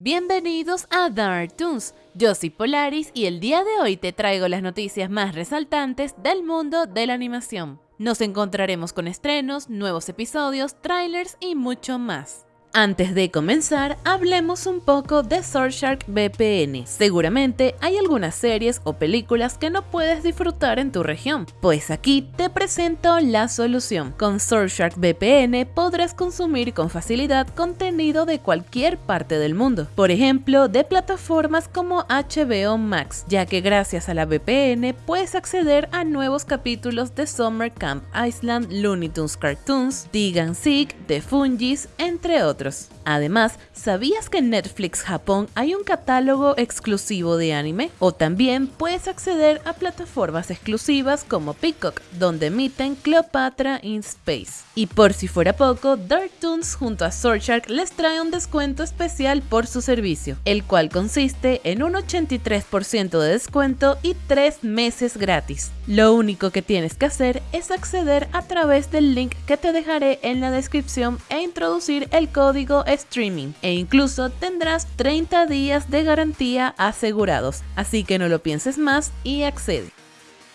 Bienvenidos a Dark Toons, yo soy Polaris y el día de hoy te traigo las noticias más resaltantes del mundo de la animación. Nos encontraremos con estrenos, nuevos episodios, trailers y mucho más. Antes de comenzar, hablemos un poco de Surfshark VPN. Seguramente hay algunas series o películas que no puedes disfrutar en tu región, pues aquí te presento la solución. Con Surfshark VPN podrás consumir con facilidad contenido de cualquier parte del mundo, por ejemplo, de plataformas como HBO Max, ya que gracias a la VPN puedes acceder a nuevos capítulos de Summer Camp Island, Looney Tunes Cartoons, Dig Seek, The Fungis, entre otros. Además, ¿sabías que en Netflix Japón hay un catálogo exclusivo de anime? O también puedes acceder a plataformas exclusivas como Peacock, donde emiten Cleopatra in Space. Y por si fuera poco, Dark Toons junto a Surfshark les trae un descuento especial por su servicio, el cual consiste en un 83% de descuento y 3 meses gratis. Lo único que tienes que hacer es acceder a través del link que te dejaré en la descripción e introducir el código código streaming e incluso tendrás 30 días de garantía asegurados, así que no lo pienses más y accede.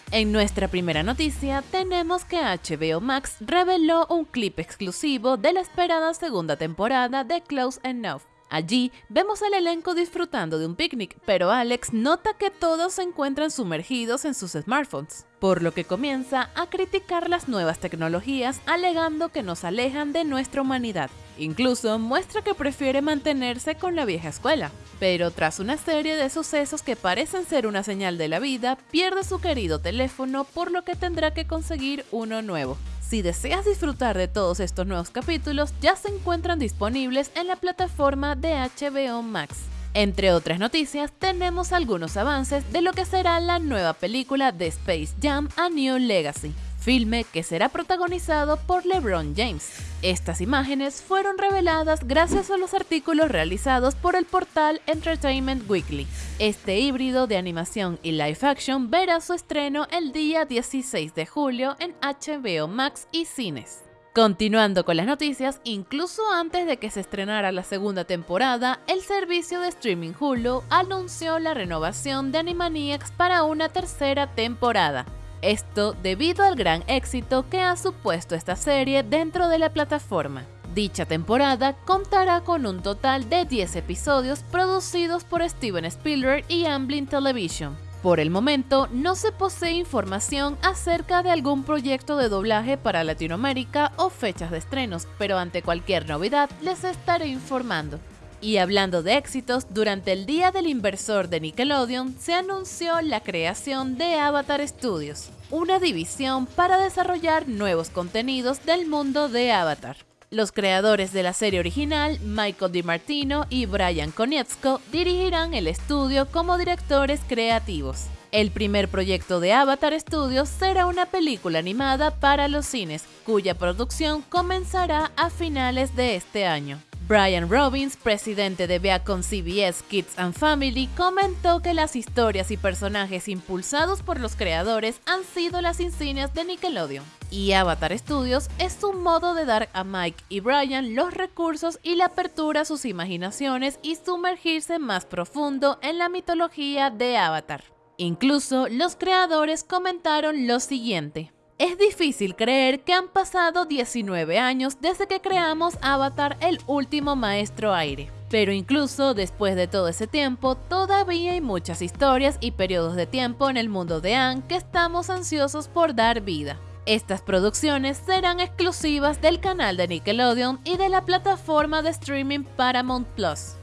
En nuestra primera noticia tenemos que HBO Max reveló un clip exclusivo de la esperada segunda temporada de Close Enough. Allí vemos al elenco disfrutando de un picnic, pero Alex nota que todos se encuentran sumergidos en sus smartphones por lo que comienza a criticar las nuevas tecnologías alegando que nos alejan de nuestra humanidad. Incluso muestra que prefiere mantenerse con la vieja escuela, pero tras una serie de sucesos que parecen ser una señal de la vida, pierde su querido teléfono por lo que tendrá que conseguir uno nuevo. Si deseas disfrutar de todos estos nuevos capítulos, ya se encuentran disponibles en la plataforma de HBO Max. Entre otras noticias, tenemos algunos avances de lo que será la nueva película de Space Jam A New Legacy, filme que será protagonizado por LeBron James. Estas imágenes fueron reveladas gracias a los artículos realizados por el portal Entertainment Weekly. Este híbrido de animación y live action verá su estreno el día 16 de julio en HBO Max y cines. Continuando con las noticias, incluso antes de que se estrenara la segunda temporada, el servicio de streaming Hulu anunció la renovación de Animaniacs para una tercera temporada. Esto debido al gran éxito que ha supuesto esta serie dentro de la plataforma. Dicha temporada contará con un total de 10 episodios producidos por Steven Spielberg y Amblin Television, por el momento, no se posee información acerca de algún proyecto de doblaje para Latinoamérica o fechas de estrenos, pero ante cualquier novedad les estaré informando. Y hablando de éxitos, durante el Día del Inversor de Nickelodeon se anunció la creación de Avatar Studios, una división para desarrollar nuevos contenidos del mundo de Avatar. Los creadores de la serie original, Michael DiMartino y Brian Konietzko, dirigirán el estudio como directores creativos. El primer proyecto de Avatar Studios será una película animada para los cines, cuya producción comenzará a finales de este año. Brian Robbins, presidente de Viacom CBS Kids and Family, comentó que las historias y personajes impulsados por los creadores han sido las insignias de Nickelodeon. Y Avatar Studios es un modo de dar a Mike y Brian los recursos y la apertura a sus imaginaciones y sumergirse más profundo en la mitología de Avatar. Incluso los creadores comentaron lo siguiente. Es difícil creer que han pasado 19 años desde que creamos Avatar el último maestro aire. Pero incluso después de todo ese tiempo, todavía hay muchas historias y periodos de tiempo en el mundo de Anne que estamos ansiosos por dar vida. Estas producciones serán exclusivas del canal de Nickelodeon y de la plataforma de streaming Paramount Plus.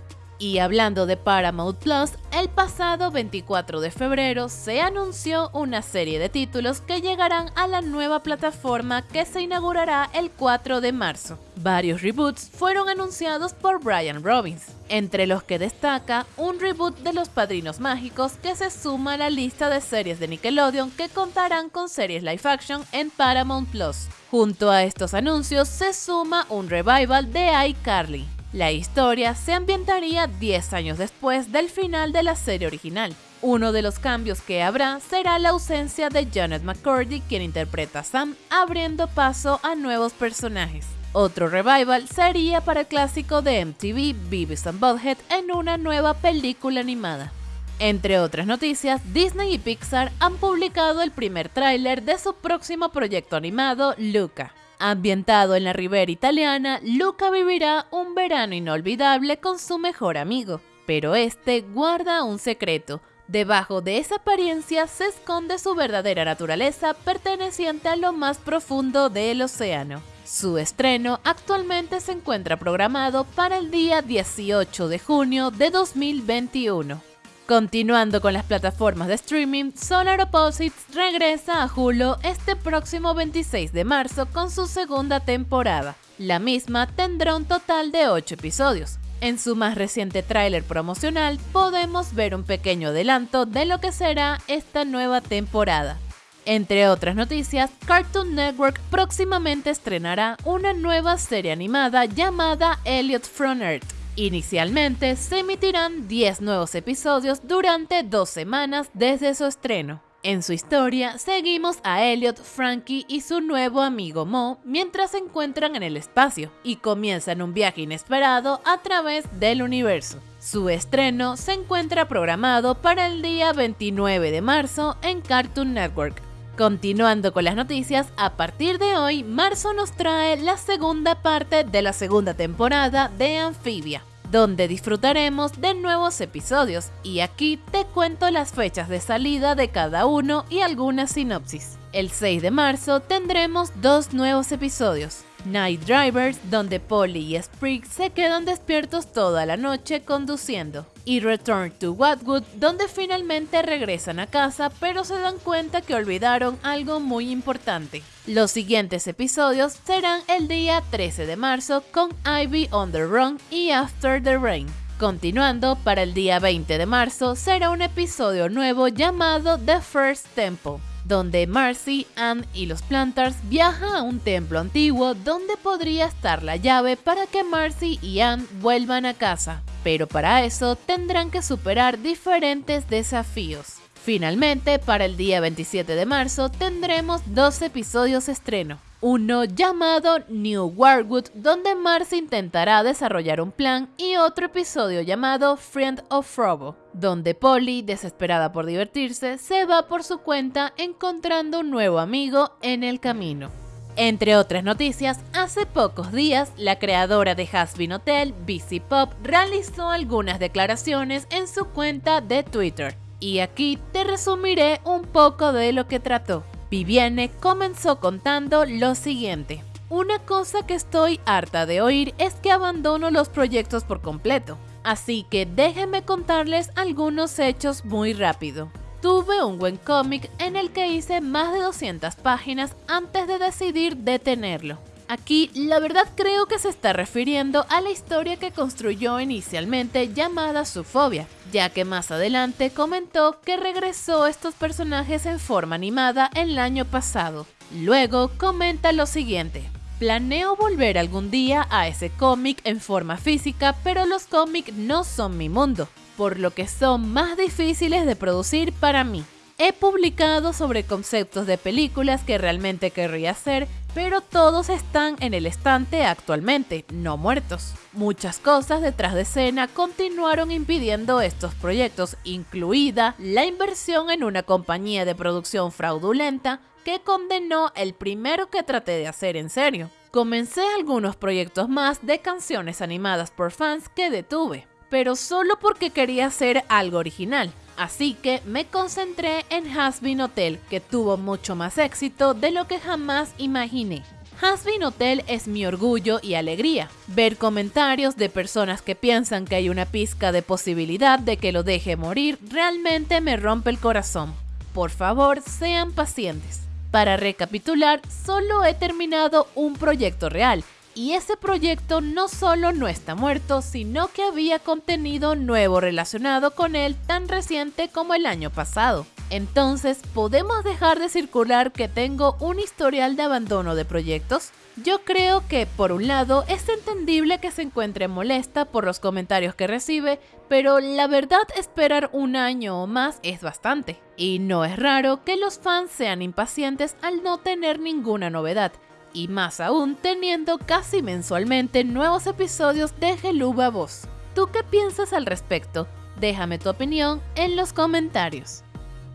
Y hablando de Paramount Plus, el pasado 24 de febrero se anunció una serie de títulos que llegarán a la nueva plataforma que se inaugurará el 4 de marzo. Varios reboots fueron anunciados por Brian Robbins, entre los que destaca un reboot de Los Padrinos Mágicos que se suma a la lista de series de Nickelodeon que contarán con series live action en Paramount Plus. Junto a estos anuncios se suma un revival de iCarly, la historia se ambientaría 10 años después del final de la serie original. Uno de los cambios que habrá será la ausencia de Janet McCurdy, quien interpreta a Sam, abriendo paso a nuevos personajes. Otro revival sería para el clásico de MTV Beavis and Butthead en una nueva película animada. Entre otras noticias, Disney y Pixar han publicado el primer tráiler de su próximo proyecto animado, Luca. Ambientado en la ribera italiana, Luca vivirá un verano inolvidable con su mejor amigo, pero este guarda un secreto. Debajo de esa apariencia se esconde su verdadera naturaleza perteneciente a lo más profundo del océano. Su estreno actualmente se encuentra programado para el día 18 de junio de 2021. Continuando con las plataformas de streaming, Solar Opposites regresa a Hulu este próximo 26 de marzo con su segunda temporada. La misma tendrá un total de 8 episodios. En su más reciente tráiler promocional podemos ver un pequeño adelanto de lo que será esta nueva temporada. Entre otras noticias, Cartoon Network próximamente estrenará una nueva serie animada llamada Elliot from Earth Inicialmente se emitirán 10 nuevos episodios durante dos semanas desde su estreno. En su historia, seguimos a Elliot, Frankie y su nuevo amigo Mo mientras se encuentran en el espacio y comienzan un viaje inesperado a través del universo. Su estreno se encuentra programado para el día 29 de marzo en Cartoon Network. Continuando con las noticias, a partir de hoy, marzo nos trae la segunda parte de la segunda temporada de Amphibia donde disfrutaremos de nuevos episodios y aquí te cuento las fechas de salida de cada uno y algunas sinopsis. El 6 de marzo tendremos dos nuevos episodios, Night Drivers, donde Polly y Sprig se quedan despiertos toda la noche conduciendo, y Return to Watwood, donde finalmente regresan a casa pero se dan cuenta que olvidaron algo muy importante. Los siguientes episodios serán el día 13 de marzo con Ivy on the Run y After the Rain. Continuando, para el día 20 de marzo será un episodio nuevo llamado The First Temple donde Marcy, Anne y los Plantars viajan a un templo antiguo donde podría estar la llave para que Marcy y Anne vuelvan a casa. Pero para eso tendrán que superar diferentes desafíos. Finalmente, para el día 27 de marzo tendremos dos episodios estreno uno llamado New Warwood, donde Marcy intentará desarrollar un plan, y otro episodio llamado Friend of Frobo, donde Polly, desesperada por divertirse, se va por su cuenta encontrando un nuevo amigo en el camino. Entre otras noticias, hace pocos días, la creadora de Hasbin Hotel, BC Pop, realizó algunas declaraciones en su cuenta de Twitter. Y aquí te resumiré un poco de lo que trató. Viviane comenzó contando lo siguiente. Una cosa que estoy harta de oír es que abandono los proyectos por completo. Así que déjenme contarles algunos hechos muy rápido. Tuve un buen cómic en el que hice más de 200 páginas antes de decidir detenerlo. Aquí la verdad creo que se está refiriendo a la historia que construyó inicialmente llamada Su Fobia, ya que más adelante comentó que regresó estos personajes en forma animada el año pasado. Luego comenta lo siguiente. Planeo volver algún día a ese cómic en forma física, pero los cómics no son mi mundo, por lo que son más difíciles de producir para mí. He publicado sobre conceptos de películas que realmente querría hacer, pero todos están en el estante actualmente, no muertos. Muchas cosas detrás de escena continuaron impidiendo estos proyectos, incluida la inversión en una compañía de producción fraudulenta que condenó el primero que traté de hacer en serio. Comencé algunos proyectos más de canciones animadas por fans que detuve, pero solo porque quería hacer algo original Así que me concentré en Hasbin Hotel, que tuvo mucho más éxito de lo que jamás imaginé. Hasbin Hotel es mi orgullo y alegría. Ver comentarios de personas que piensan que hay una pizca de posibilidad de que lo deje morir realmente me rompe el corazón. Por favor, sean pacientes. Para recapitular, solo he terminado un proyecto real y ese proyecto no solo no está muerto, sino que había contenido nuevo relacionado con él tan reciente como el año pasado. Entonces, ¿podemos dejar de circular que tengo un historial de abandono de proyectos? Yo creo que, por un lado, es entendible que se encuentre molesta por los comentarios que recibe, pero la verdad esperar un año o más es bastante. Y no es raro que los fans sean impacientes al no tener ninguna novedad, y más aún teniendo casi mensualmente nuevos episodios de Geluba Voz. ¿Tú qué piensas al respecto? Déjame tu opinión en los comentarios.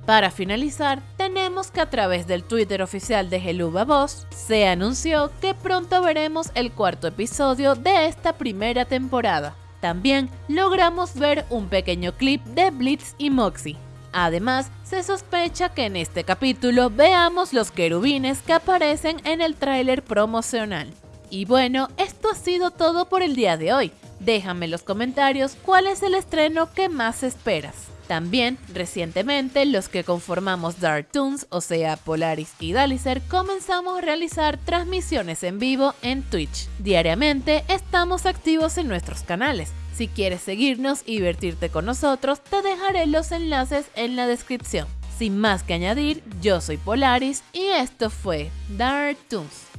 Para finalizar, tenemos que a través del Twitter oficial de Geluba Voz se anunció que pronto veremos el cuarto episodio de esta primera temporada. También logramos ver un pequeño clip de Blitz y Moxie. Además, se sospecha que en este capítulo veamos los querubines que aparecen en el tráiler promocional. Y bueno, esto ha sido todo por el día de hoy. Déjame en los comentarios cuál es el estreno que más esperas. También, recientemente, los que conformamos Dark Toons, o sea, Polaris y Dalicer, comenzamos a realizar transmisiones en vivo en Twitch. Diariamente estamos activos en nuestros canales. Si quieres seguirnos y divertirte con nosotros, te dejaré los enlaces en la descripción. Sin más que añadir, yo soy Polaris y esto fue Dark Toons.